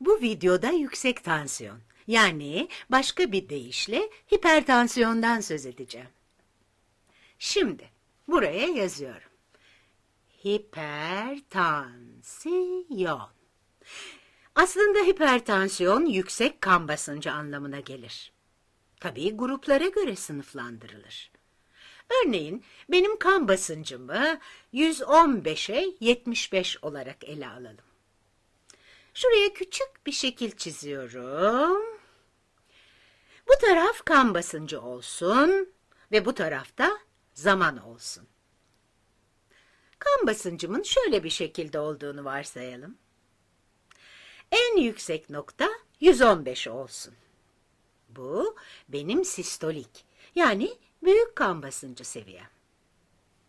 Bu videoda yüksek tansiyon, yani başka bir deyişle hipertansiyondan söz edeceğim. Şimdi buraya yazıyorum. Hipertansiyon. Aslında hipertansiyon yüksek kan basıncı anlamına gelir. Tabii gruplara göre sınıflandırılır. Örneğin benim kan basıncımı 115'e 75 olarak ele alalım. Şuraya küçük bir şekil çiziyorum. Bu taraf kan basıncı olsun ve bu tarafta zaman olsun. Kan basıncımın şöyle bir şekilde olduğunu varsayalım. En yüksek nokta 115 olsun. Bu benim sistolik yani büyük kan basıncı seviyem.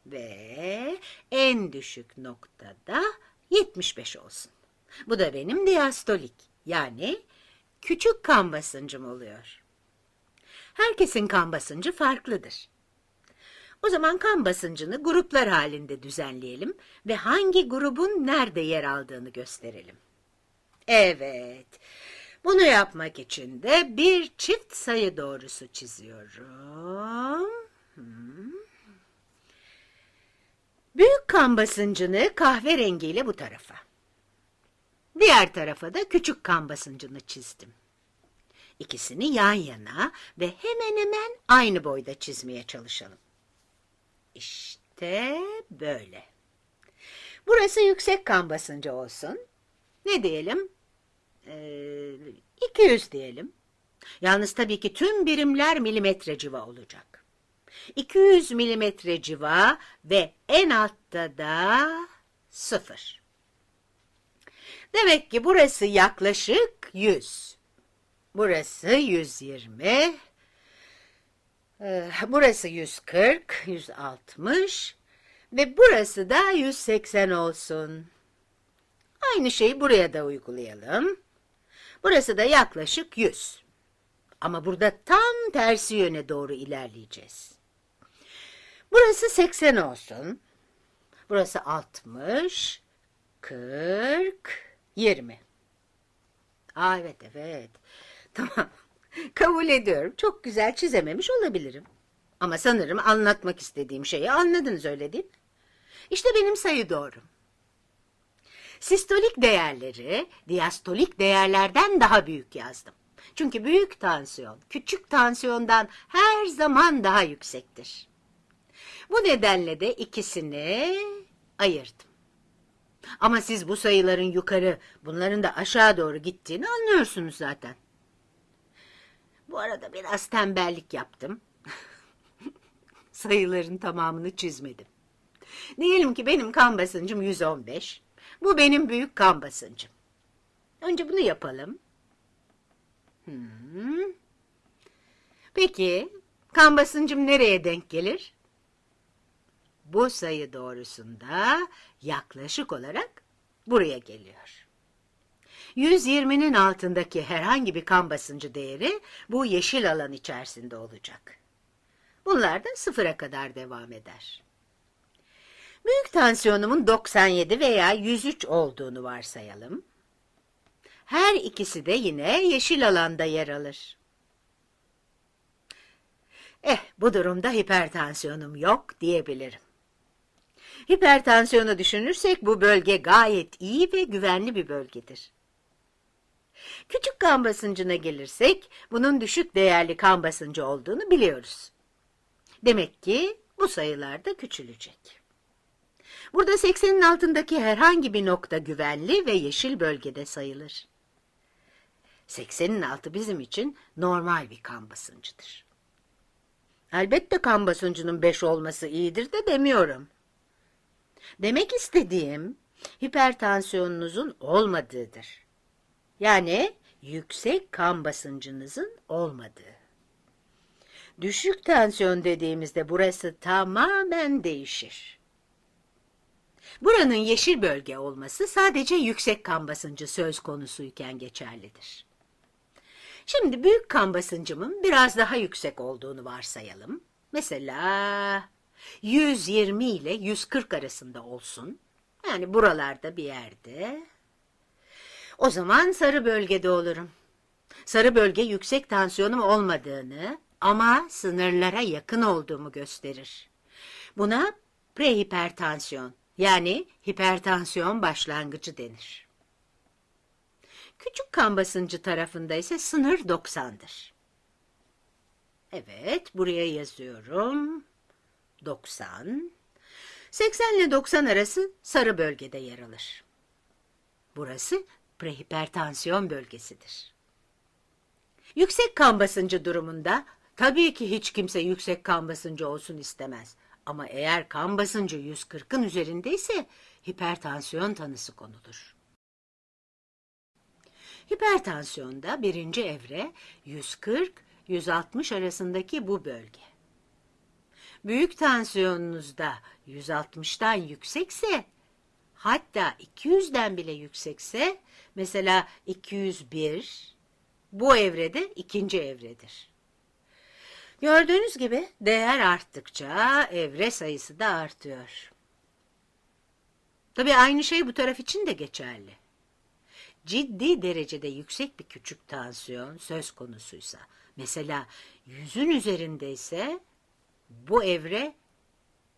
Ve en düşük noktada 75 olsun. Bu da benim diastolik yani küçük kan basıncım oluyor. Herkesin kan basıncı farklıdır. O zaman kan basıncını gruplar halinde düzenleyelim ve hangi grubun nerede yer aldığını gösterelim. Evet, bunu yapmak için de bir çift sayı doğrusu çiziyorum. Hmm. Büyük kan basıncını kahverengiyle bu tarafa. Diğer tarafa da küçük kan basıncını çizdim. İkisini yan yana ve hemen hemen aynı boyda çizmeye çalışalım. İşte böyle. Burası yüksek kan basıncı olsun. Ne diyelim? Ee, 200 diyelim. Yalnız tabii ki tüm birimler milimetre civa olacak. 200 milimetre civa ve en altta da sıfır. Demek ki burası yaklaşık 100. Burası 120. Ee, burası 140, 160 ve burası da 180 olsun. Aynı şeyi buraya da uygulayalım. Burası da yaklaşık 100. Ama burada tam tersi yöne doğru ilerleyeceğiz. Burası 80 olsun. Burası 60, 40, 20. Aa evet evet. Tamam. Kabul ediyorum. Çok güzel çizememiş olabilirim. Ama sanırım anlatmak istediğim şeyi anladınız öyle değil mi? İşte benim sayı doğrum. Sistolik değerleri diastolik değerlerden daha büyük yazdım. Çünkü büyük tansiyon küçük tansiyondan her zaman daha yüksektir. Bu nedenle de ikisini ayırdım. Ama siz bu sayıların yukarı, bunların da aşağı doğru gittiğini anlıyorsunuz zaten. Bu arada biraz tembellik yaptım. Sayıların tamamını çizmedim. Diyelim ki benim kan basıncım 115. Bu benim büyük kan basıncım. Önce bunu yapalım. Hmm. Peki, kan basıncım nereye denk gelir? Bu sayı doğrusunda yaklaşık olarak buraya geliyor. 120'nin altındaki herhangi bir kan basıncı değeri bu yeşil alan içerisinde olacak. Bunlar da sıfıra kadar devam eder. Büyük tansiyonumun 97 veya 103 olduğunu varsayalım. Her ikisi de yine yeşil alanda yer alır. Eh, bu durumda hipertansiyonum yok diyebilirim. Hipertansiyonu düşünürsek bu bölge gayet iyi ve güvenli bir bölgedir. Küçük kan basıncına gelirsek bunun düşük değerli kan basıncı olduğunu biliyoruz. Demek ki bu sayılar da küçülecek. Burada 80'in altındaki herhangi bir nokta güvenli ve yeşil bölgede sayılır. 80'in altı bizim için normal bir kan basıncıdır. Elbette kan basıncının 5 olması iyidir de demiyorum. Demek istediğim hipertansiyonunuzun olmadığıdır. Yani yüksek kan basıncınızın olmadığı. Düşük tansiyon dediğimizde burası tamamen değişir. Buranın yeşil bölge olması sadece yüksek kan basıncı söz konusuyken geçerlidir. Şimdi büyük kan basıncımın biraz daha yüksek olduğunu varsayalım. Mesela 120 ile 140 arasında olsun. Yani buralarda bir yerde. O zaman sarı bölgede olurum. Sarı bölge yüksek tansiyonum olmadığını ama sınırlara yakın olduğumu gösterir. Buna prehipertansiyon yani hipertansiyon başlangıcı denir. Küçük kan basıncı tarafında ise sınır 90'dır. Evet, buraya yazıyorum. 90. 80 ile 90 arası sarı bölgede yer alır. Burası prehipertansiyon bölgesidir. Yüksek kan basıncı durumunda tabii ki hiç kimse yüksek kan basıncı olsun istemez. Ama eğer kan basıncı 140'ın üzerindeyse hipertansiyon tanısı konulur. Hipertansiyonda birinci evre 140-160 arasındaki bu bölge. Büyük tansiyonunuzda 160'tan yüksekse, hatta 200'den bile yüksekse, mesela 201, bu evrede ikinci evredir. Gördüğünüz gibi değer arttıkça evre sayısı da artıyor. Tabii aynı şey bu taraf için de geçerli. Ciddi derecede yüksek bir küçük tansiyon söz konusuysa, mesela yüzün üzerindeyse bu evre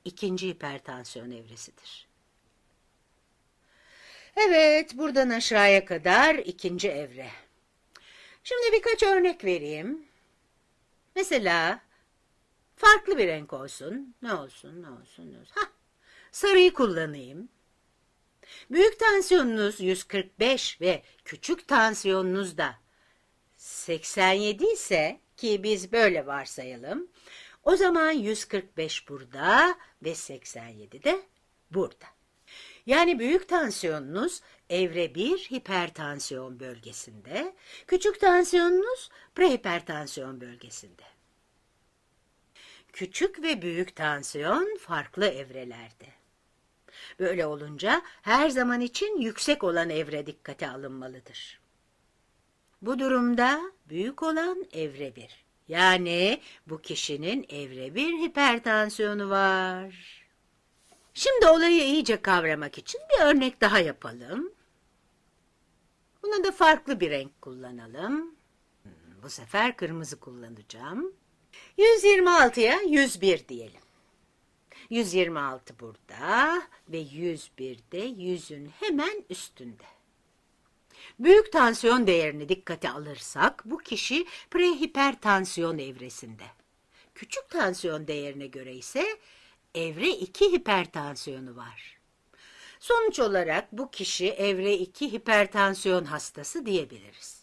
ikinci hipertansiyon evresidir. Evet, buradan aşağıya kadar ikinci evre. Şimdi birkaç örnek vereyim. Mesela farklı bir renk olsun. Ne olsun, ne olsun, ne olsun. Hah, sarıyı kullanayım. Büyük tansiyonunuz 145 ve küçük tansiyonunuz da 87 ise ki biz böyle varsayalım. O zaman 145 burada ve 87 de burada. Yani büyük tansiyonunuz evre 1 hipertansiyon bölgesinde, küçük tansiyonunuz prehipertansiyon bölgesinde. Küçük ve büyük tansiyon farklı evrelerde. Böyle olunca her zaman için yüksek olan evre dikkate alınmalıdır. Bu durumda büyük olan evre 1. Yani bu kişinin evre 1 hipertansiyonu var. Şimdi olayı iyice kavramak için bir örnek daha yapalım. Buna da farklı bir renk kullanalım. Hmm, Bu sefer kırmızı kullanacağım. 126'ya 101 diyelim. 126 burada ve 101 de yüzün hemen üstünde. Büyük tansiyon değerini dikkate alırsak bu kişi prehipertansiyon evresinde. Küçük tansiyon değerine göre ise evre 2 hipertansiyonu var. Sonuç olarak bu kişi evre 2 hipertansiyon hastası diyebiliriz.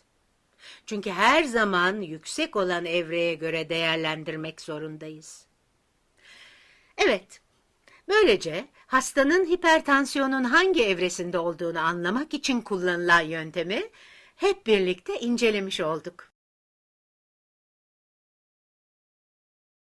Çünkü her zaman yüksek olan evreye göre değerlendirmek zorundayız. Evet, böylece hastanın hipertansiyonun hangi evresinde olduğunu anlamak için kullanılan yöntemi hep birlikte incelemiş olduk.